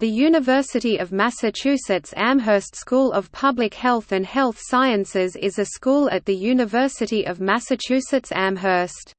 The University of Massachusetts Amherst School of Public Health and Health Sciences is a school at the University of Massachusetts Amherst.